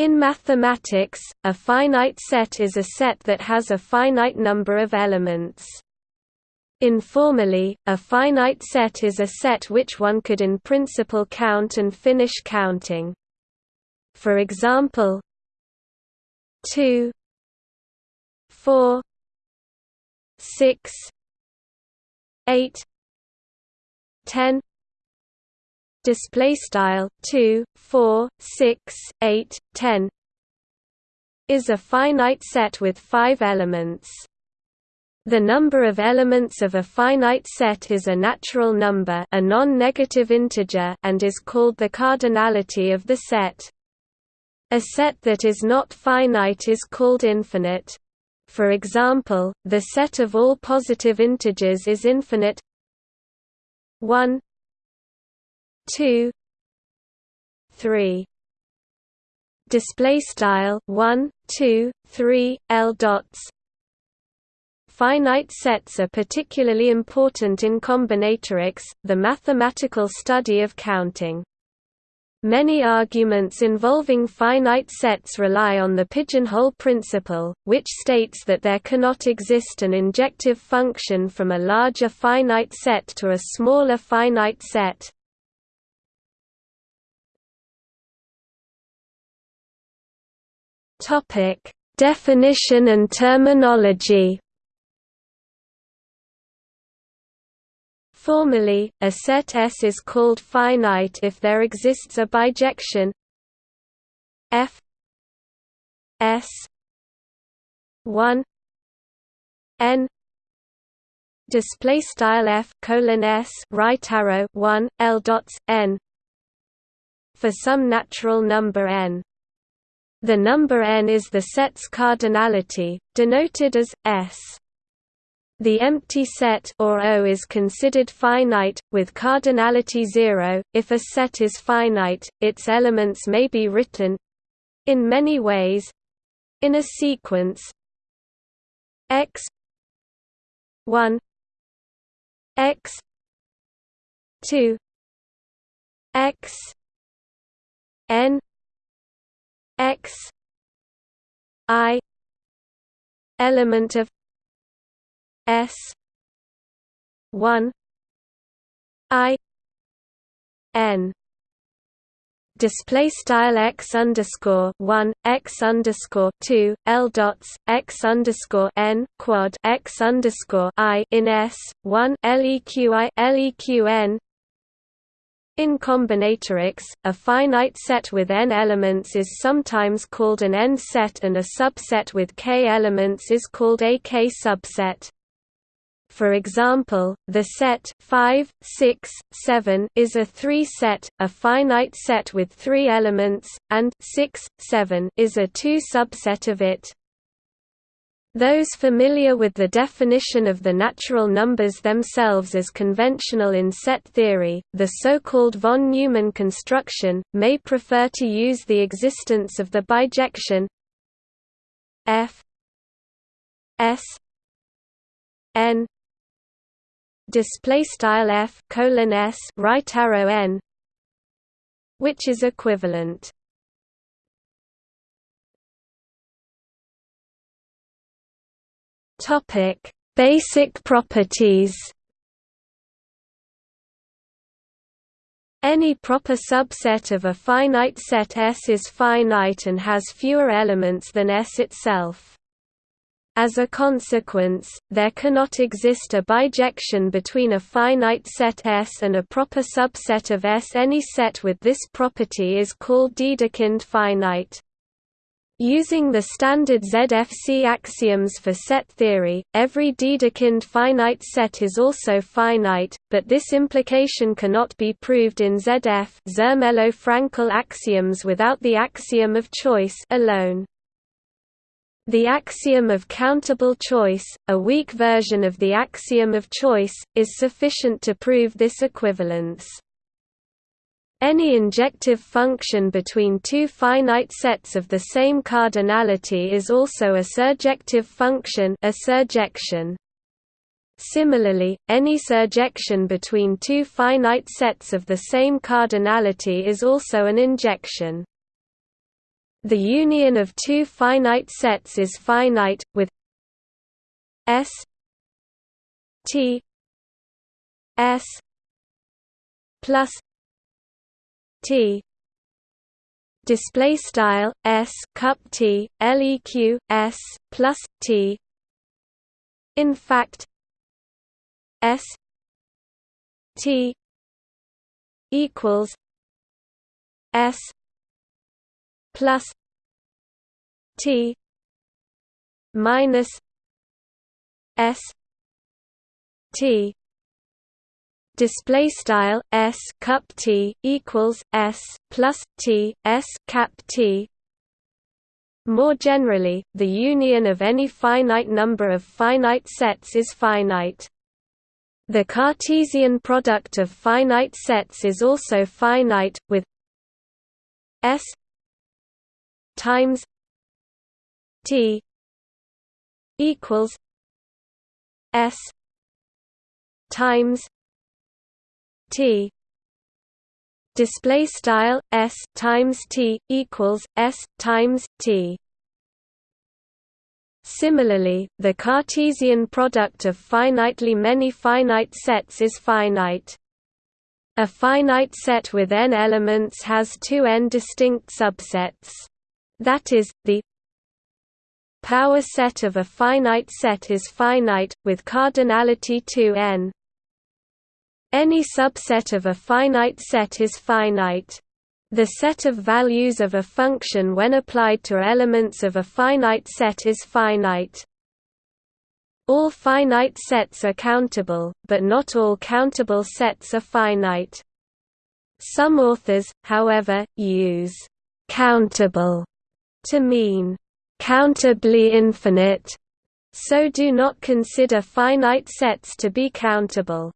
In mathematics, a finite set is a set that has a finite number of elements. Informally, a finite set is a set which one could in principle count and finish counting. For example, 2 4 6 8 10 display style 2 4 6 8 10 is a finite set with 5 elements the number of elements of a finite set is a natural number a non-negative integer and is called the cardinality of the set. A set that is not finite is called infinite. For example, the set of all positive integers is infinite 1 2 3 display style 1 2 3 l dots Finite sets are particularly important in combinatorics, the mathematical study of counting. Many arguments involving finite sets rely on the pigeonhole principle, which states that there cannot exist an injective function from a larger finite set to a smaller finite set. Definition and terminology. Formally, a set S is called finite if there exists a bijection. F S 1 N display style F colon S right arrow 1 L dots N. For some natural number n. The number n is the set's cardinality, denoted as S. The empty set or O is considered finite, with cardinality zero. If a set is finite, its elements may be written in many ways in a sequence x 1 x 2 x n x i element of S one I N display style x underscore one x underscore two l dots x underscore n quad x underscore i in s one leqi leqn. In combinatorics, a finite set with n elements is sometimes called an n set, and a subset with k elements is called a k subset. For example, the set 5, 6, 7 is a 3 set, a finite set with 3 elements, and 6, 7 is a 2 subset of it. Those familiar with the definition of the natural numbers themselves as conventional in set theory, the so-called von Neumann construction, may prefer to use the existence of the bijection f s n display style f colon s right arrow n, which is equivalent. Topic: Basic properties. Any proper subset of a finite set S is finite and has fewer elements than S itself. As a consequence, there cannot exist a bijection between a finite set S and a proper subset of S. Any set with this property is called Dedekind finite. Using the standard ZFC axioms for set theory, every Dedekind finite set is also finite, but this implication cannot be proved in ZF Zermelo-Fraenkel axioms without the axiom of choice alone. The axiom of countable choice, a weak version of the axiom of choice, is sufficient to prove this equivalence. Any injective function between two finite sets of the same cardinality is also a surjective function a surjection. Similarly, any surjection between two finite sets of the same cardinality is also an injection. The union of two finite sets is finite, with S T S plus T. Display style s cup t leq s plus t. In fact s t equals s plus t minus s t display style s cup t equals s plus t s cap t. More generally the union of any finite number of finite sets is finite. The cartesian product of finite sets is also finite with s times t equals s times t display style s times t equals s times t Similarly, the Cartesian product of finitely many finite sets is finite. A finite set with n elements has two n distinct subsets. That is, the power set of a finite set is finite, with cardinality 2n. Any subset of a finite set is finite. The set of values of a function when applied to elements of a finite set is finite. All finite sets are countable, but not all countable sets are finite. Some authors, however, use «countable» to mean «countably infinite», so do not consider finite sets to be countable.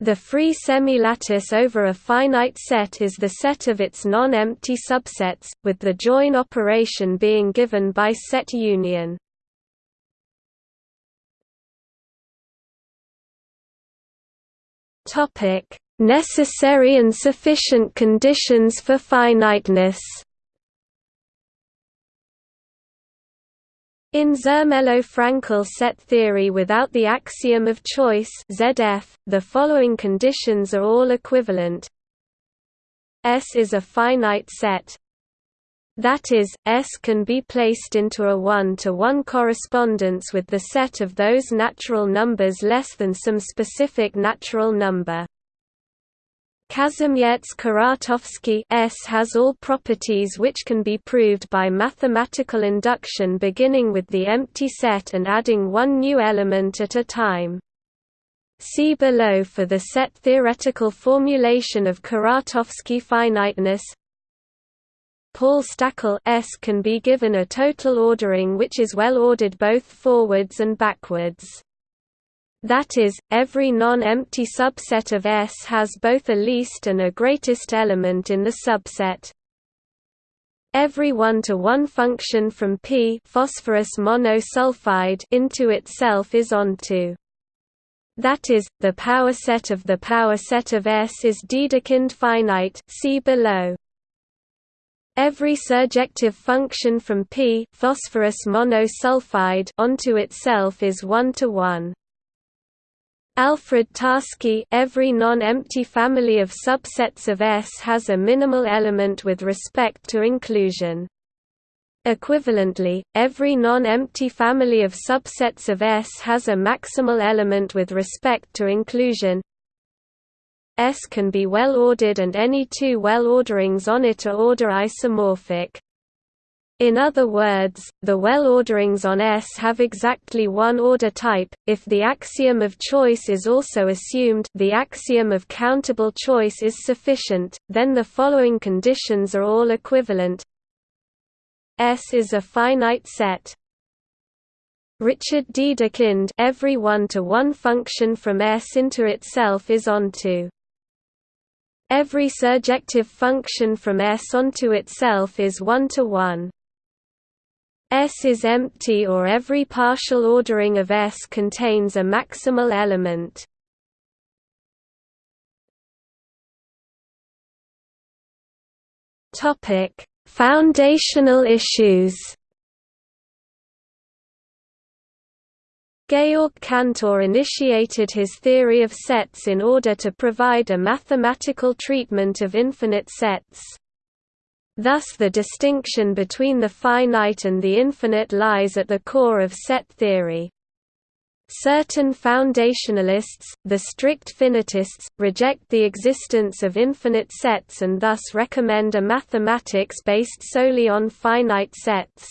The free semilattice over a finite set is the set of its non-empty subsets, with the join operation being given by set union. Necessary and sufficient conditions for finiteness In Zermelo-Fraenkel set theory without the axiom of choice ZF, the following conditions are all equivalent. S is a finite set. That is, S can be placed into a one-to-one -one correspondence with the set of those natural numbers less than some specific natural number. Kazimierz-Kuratowski S has all properties which can be proved by mathematical induction beginning with the empty set and adding one new element at a time. See below for the set theoretical formulation of Kuratowski finiteness. Paul Stäckel S can be given a total ordering which is well ordered both forwards and backwards. That is, every non-empty subset of S has both a least and a greatest element in the subset. Every one-to-one -one function from P phosphorus monosulfide into itself is onto. That is, the power set of the power set of S is Dedekind finite see below. Every surjective function from P phosphorus monosulfide onto itself is one-to-one. -one. Alfred Tarski every non-empty family of subsets of S has a minimal element with respect to inclusion. Equivalently, every non-empty family of subsets of S has a maximal element with respect to inclusion. S can be well ordered and any two well orderings on it are order isomorphic. In other words, the well-orderings on S have exactly one order type. If the axiom of choice is also assumed, the axiom of countable choice is sufficient, then the following conditions are all equivalent. S is a finite set. Richard Dedekind every one-to-one -one function from S into itself is onto. Every surjective function from S onto itself is one-to-one. -one. S is empty or every partial ordering of S contains a maximal element. Topic: Foundational issues Georg Cantor initiated his theory of sets in order to provide a mathematical treatment of infinite sets. Thus the distinction between the finite and the infinite lies at the core of set theory. Certain foundationalists, the strict finitists, reject the existence of infinite sets and thus recommend a mathematics based solely on finite sets.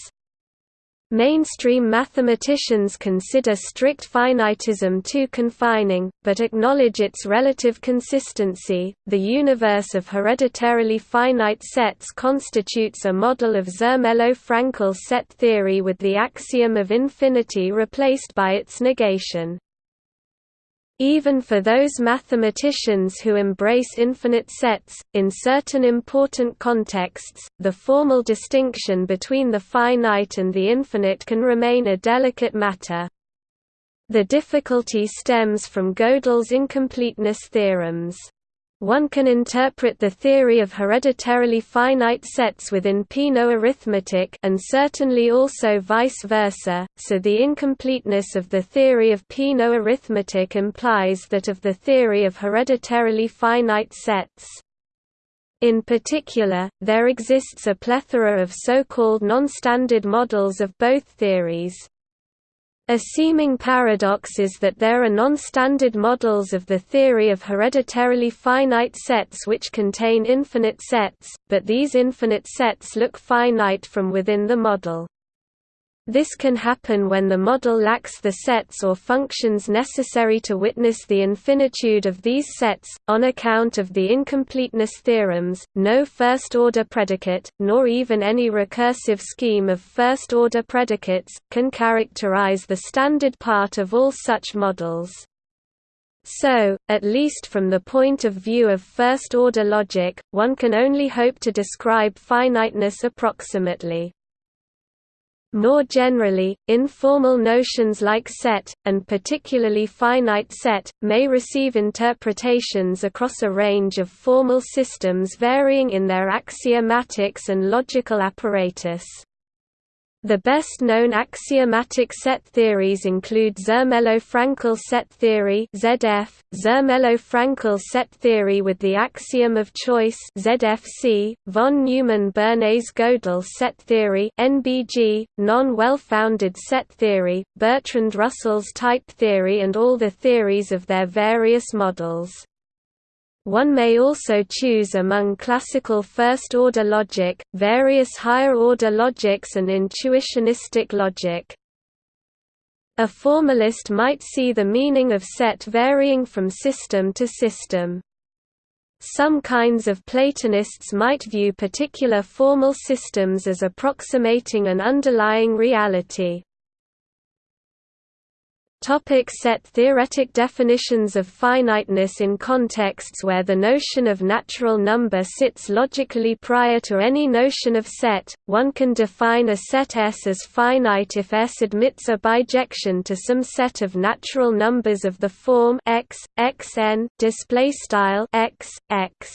Mainstream mathematicians consider strict finitism too confining, but acknowledge its relative consistency. The universe of hereditarily finite sets constitutes a model of Zermelo-Fraenkel set theory with the axiom of infinity replaced by its negation. Even for those mathematicians who embrace infinite sets, in certain important contexts, the formal distinction between the finite and the infinite can remain a delicate matter. The difficulty stems from Gödel's incompleteness theorems. One can interpret the theory of hereditarily finite sets within Peano arithmetic and certainly also vice versa, so the incompleteness of the theory of Peano arithmetic implies that of the theory of hereditarily finite sets. In particular, there exists a plethora of so-called non-standard models of both theories. A seeming paradox is that there are non-standard models of the theory of hereditarily finite sets which contain infinite sets, but these infinite sets look finite from within the model. This can happen when the model lacks the sets or functions necessary to witness the infinitude of these sets. On account of the incompleteness theorems, no first order predicate, nor even any recursive scheme of first order predicates, can characterize the standard part of all such models. So, at least from the point of view of first-order logic, one can only hope to describe finiteness approximately. More generally, informal notions like set, and particularly finite set, may receive interpretations across a range of formal systems varying in their axiomatics and logical apparatus. The best-known axiomatic set theories include Zermelo-Fraenkel set theory (ZF), Zermelo-Fraenkel set theory with the axiom of choice (ZFC), von Neumann-Bernays-Gödel set theory (NBG), non-well-founded set theory, Bertrand Russell's type theory and all the theories of their various models. One may also choose among classical first-order logic, various higher-order logics and intuitionistic logic. A formalist might see the meaning of set varying from system to system. Some kinds of Platonists might view particular formal systems as approximating an underlying reality. Topic set Theoretic definitions of finiteness In contexts where the notion of natural number sits logically prior to any notion of set, one can define a set S as finite if S admits a bijection to some set of natural numbers of the form x, xn, display style x, x.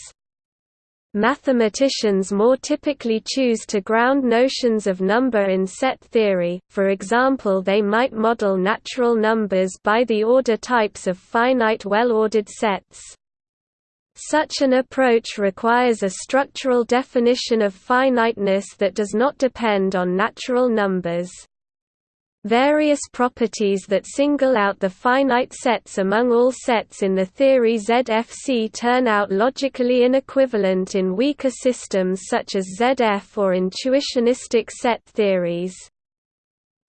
Mathematicians more typically choose to ground notions of number in set theory, for example they might model natural numbers by the order types of finite well-ordered sets. Such an approach requires a structural definition of finiteness that does not depend on natural numbers. Various properties that single out the finite sets among all sets in the theory ZFC turn out logically inequivalent in weaker systems such as ZF or intuitionistic set theories.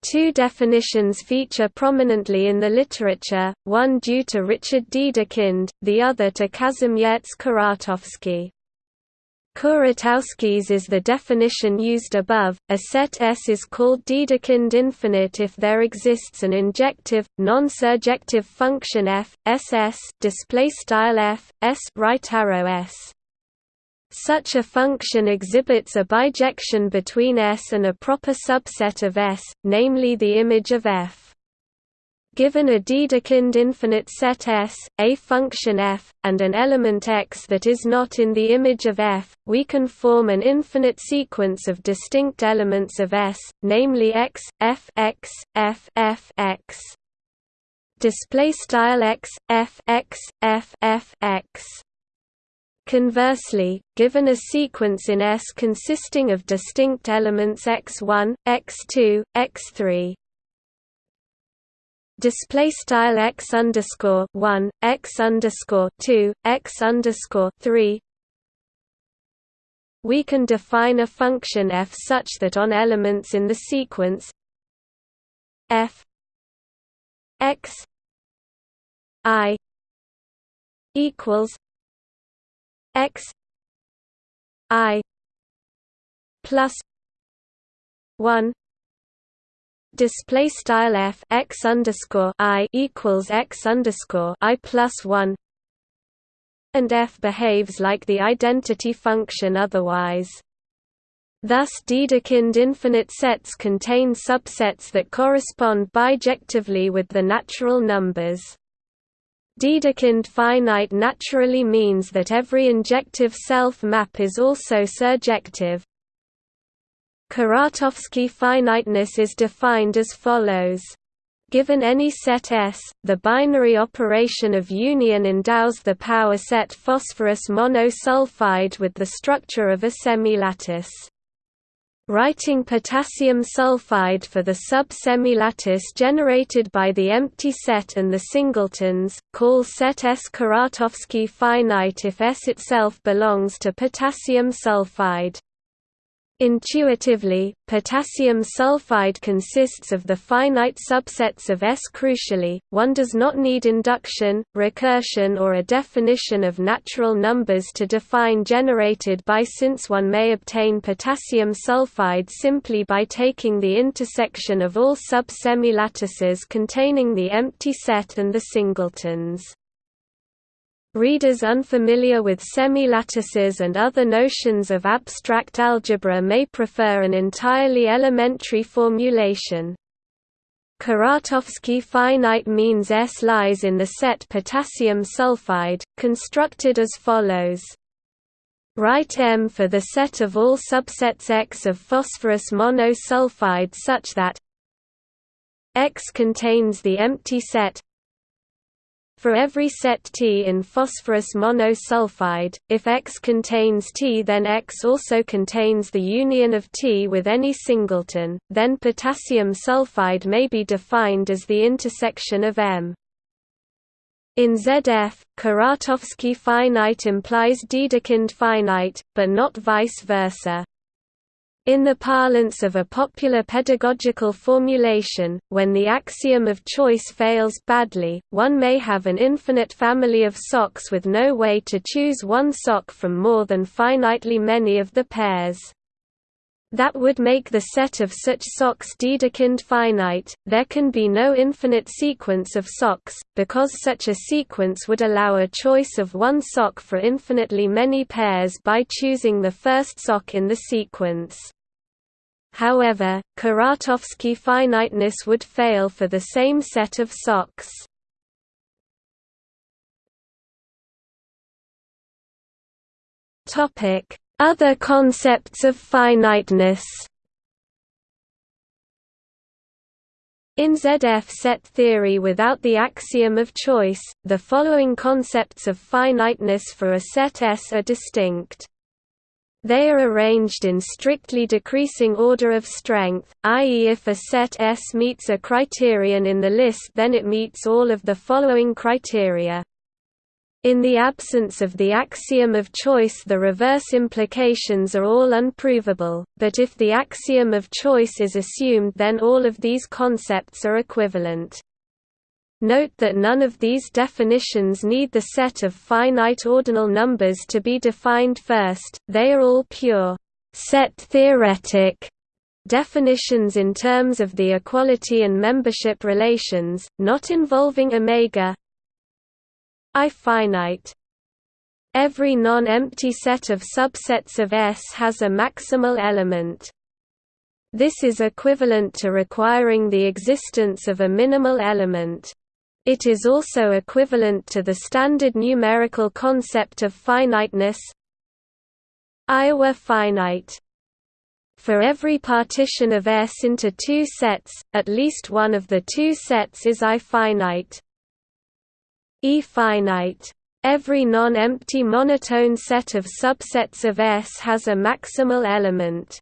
Two definitions feature prominently in the literature, one due to Richard Dedekind, the other to Kazimierz Kuratowski. Kuratowski's is the definition used above. A set S is called Dedekind infinite if there exists an injective, non-surjective function f, ss display style f, s right arrow s. Such a function exhibits a bijection between S and a proper subset of S, namely the image of f. Given a Dedekind infinite set S, a function f, and an element x that is not in the image of f, we can form an infinite sequence of distinct elements of S, namely x, f x, f f x. Display style x, f x, f f x. Conversely, given a sequence in S consisting of distinct elements x1, x2, x3, display style x underscore one x underscore two x underscore three. We can define a function f such that on elements in the sequence f x i equals x i plus one display style f x underscore i equals x underscore i plus one and f behaves like the identity function otherwise. Thus Dedekind infinite sets contain subsets that correspond bijectively with the natural numbers. Dedekind finite naturally means that every injective self-map is also surjective, Kuratowski finiteness is defined as follows. Given any set S, the binary operation of union endows the power set phosphorus monosulfide with the structure of a semilattice. Writing potassium sulfide for the sub-semilattice generated by the empty set and the singletons, call set S Kuratowski finite if S itself belongs to potassium sulfide. Intuitively, potassium sulfide consists of the finite subsets of S. Crucially, one does not need induction, recursion or a definition of natural numbers to define generated by since one may obtain potassium sulfide simply by taking the intersection of all sub-semilattices containing the empty set and the singletons. Readers unfamiliar with semilattices and other notions of abstract algebra may prefer an entirely elementary formulation. Kuratowski finite means S lies in the set potassium sulfide, constructed as follows. Write M for the set of all subsets X of phosphorus monosulfide such that X contains the empty set for every set T in phosphorus monosulfide, if X contains T then X also contains the union of T with any singleton, then potassium sulfide may be defined as the intersection of M. In ZF, Kuratowski finite implies Dedekind finite, but not vice versa. In the parlance of a popular pedagogical formulation, when the axiom of choice fails badly, one may have an infinite family of socks with no way to choose one sock from more than finitely many of the pairs. That would make the set of such socks Dedekind finite, there can be no infinite sequence of socks, because such a sequence would allow a choice of one sock for infinitely many pairs by choosing the first sock in the sequence. However, Kuratowski finiteness would fail for the same set of socks. Other concepts of finiteness In ZF set theory without the axiom of choice, the following concepts of finiteness for a set S are distinct. They are arranged in strictly decreasing order of strength, i.e. if a set S meets a criterion in the list then it meets all of the following criteria. In the absence of the axiom of choice the reverse implications are all unprovable, but if the axiom of choice is assumed then all of these concepts are equivalent. Note that none of these definitions need the set of finite ordinal numbers to be defined first, they are all pure set-theoretic definitions in terms of the equality and membership relations, not involving omega I finite. Every non-empty set of subsets of S has a maximal element. This is equivalent to requiring the existence of a minimal element. It is also equivalent to the standard numerical concept of finiteness Iowa finite for every partition of S into two sets, at least one of the two sets is I-finite. E-finite. Every non-empty monotone set of subsets of S has a maximal element.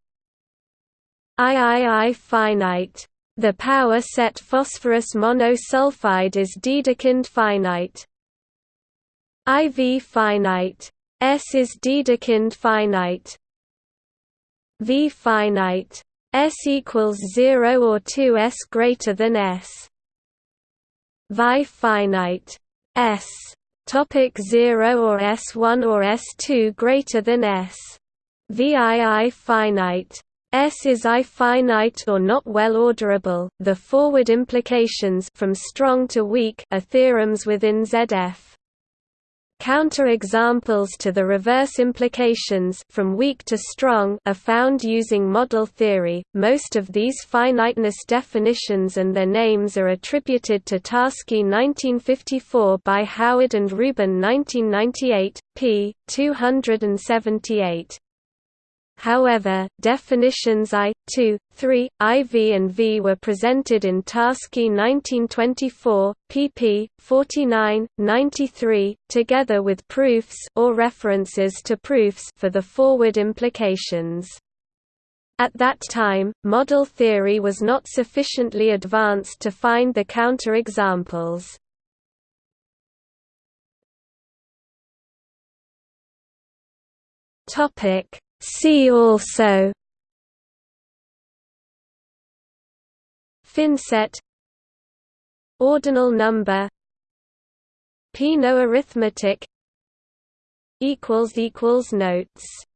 III finite. The power set phosphorus monosulfide is Dedekind finite. IV finite. S is Dedekind finite. V finite. S equals 0 or 2 S greater than S. Vi finite. S. Topic 0 or S1 or S2 greater than S. VII finite. S is I finite or not well orderable. The forward implications from strong to weak are theorems within ZF. Counter-examples to the reverse implications from weak to strong are found using model theory. Most of these finiteness definitions and their names are attributed to Tarski 1954 by Howard and Rubin 1998, p. 278. However, definitions I, II, III, IV and V were presented in Tarski 1924, pp. 49, 93, together with proofs or references to proofs for the forward implications. At that time, model theory was not sufficiently advanced to find the counterexamples. Topic See also Finset Ordinal number Peano arithmetic Notes